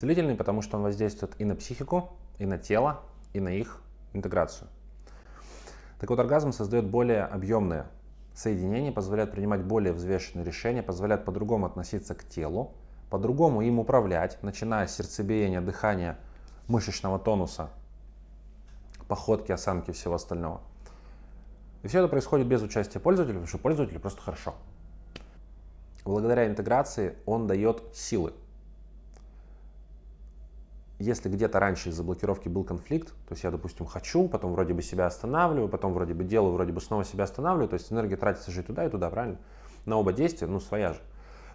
Длительный, потому что он воздействует и на психику, и на тело, и на их интеграцию. Так вот, оргазм создает более объемное соединение, позволяет принимать более взвешенные решения, позволяет по-другому относиться к телу, по-другому им управлять, начиная с сердцебиения, дыхания, мышечного тонуса, походки, осанки и всего остального. И все это происходит без участия пользователя, потому что пользователю просто хорошо. Благодаря интеграции он дает силы если где-то раньше из-за блокировки был конфликт, то есть я, допустим, хочу, потом вроде бы себя останавливаю, потом вроде бы делаю, вроде бы снова себя останавливаю, то есть энергия тратится же и туда, и туда, правильно? На оба действия, ну, своя же.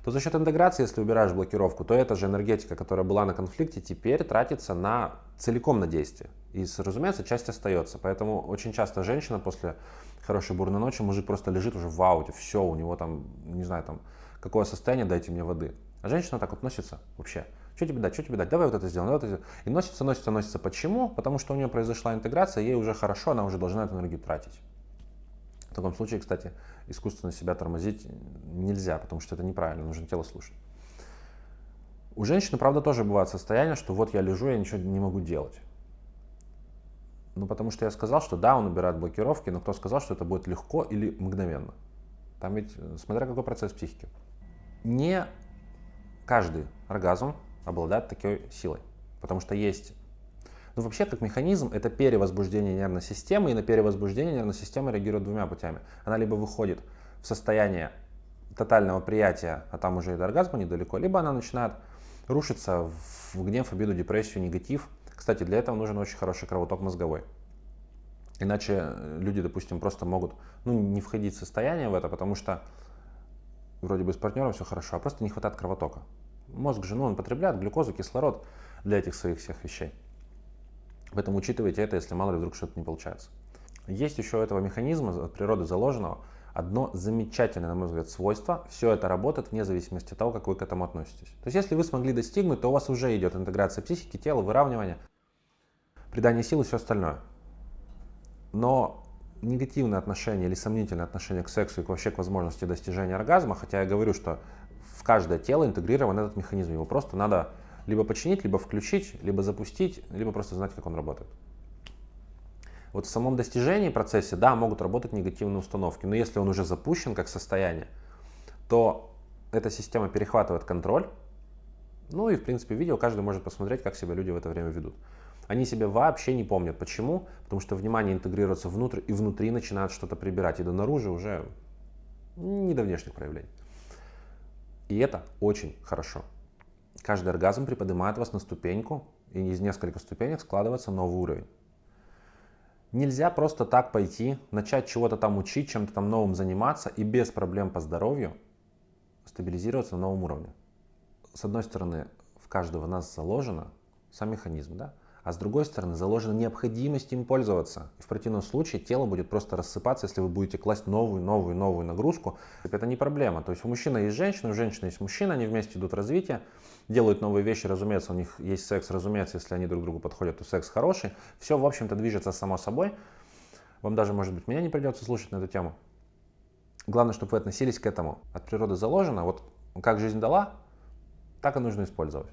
То за счет интеграции, если убираешь блокировку, то эта же энергетика, которая была на конфликте, теперь тратится на целиком на действие. И, разумеется, часть остается. Поэтому очень часто женщина после хорошей бурной ночи, мужик просто лежит уже в ауте, все, у него там, не знаю, там, какое состояние, дайте мне воды. А женщина так вот носится вообще. Что тебе дать, что тебе дать, давай вот это сделаем, давай вот это. И носится, носится, носится. Почему? Потому что у нее произошла интеграция, ей уже хорошо, она уже должна эту энергию тратить. В таком случае, кстати, искусственно себя тормозить нельзя, потому что это неправильно, нужно тело слушать. У женщины, правда, тоже бывает состояние, что вот я лежу, я ничего не могу делать. Ну, потому что я сказал, что да, он убирает блокировки, но кто сказал, что это будет легко или мгновенно? Там ведь, э, смотря какой процесс психики. Не каждый оргазм обладает такой силой. Потому что есть... Ну, вообще, как механизм, это перевозбуждение нервной системы, и на перевозбуждение нервная система реагирует двумя путями. Она либо выходит в состояние тотального приятия, а там уже и до оргазма недалеко, либо она начинает рушиться в гнев, обиду, депрессию, негатив. Кстати, для этого нужен очень хороший кровоток мозговой. Иначе люди, допустим, просто могут ну, не входить в состояние в это, потому что вроде бы с партнером все хорошо, а просто не хватает кровотока. Мозг же, ну, он потребляет глюкозу, кислород для этих своих всех вещей. Поэтому учитывайте это, если мало ли вдруг что-то не получается. Есть еще у этого механизма от природы заложенного одно замечательное, на мой взгляд, свойство. Все это работает вне зависимости от того, как вы к этому относитесь. То есть, если вы смогли достигнуть, то у вас уже идет интеграция психики, тела, выравнивание, придание силы и все остальное. Но негативное отношение или сомнительное отношение к сексу и вообще к возможности достижения оргазма, хотя я говорю, что в каждое тело интегрирован этот механизм. Его просто надо либо починить, либо включить, либо запустить, либо просто знать, как он работает. Вот в самом достижении процессе, да, могут работать негативные установки, но если он уже запущен как состояние, то эта система перехватывает контроль. Ну и, в принципе, видео каждый может посмотреть, как себя люди в это время ведут. Они себя вообще не помнят. Почему? Потому что внимание интегрируется внутрь, и внутри начинают что-то прибирать, и до наружу уже не до внешних проявлений. И это очень хорошо. Каждый оргазм приподнимает вас на ступеньку, и из нескольких ступенек складывается новый уровень. Нельзя просто так пойти, начать чего-то там учить, чем-то там новым заниматься и без проблем по здоровью стабилизироваться на новом уровне. С одной стороны, в каждого нас заложено сам механизм, да? А с другой стороны заложена необходимость им пользоваться. В противном случае тело будет просто рассыпаться, если вы будете класть новую, новую, новую нагрузку. Это не проблема. То есть у мужчины есть женщина, у женщины есть мужчина, они вместе идут в развитие, делают новые вещи, разумеется, у них есть секс, разумеется, если они друг другу подходят, то секс хороший. Все, в общем-то, движется само собой. Вам даже, может быть, меня не придется слушать на эту тему. Главное, чтобы вы относились к этому. От природы заложено, вот как жизнь дала, так и нужно использовать.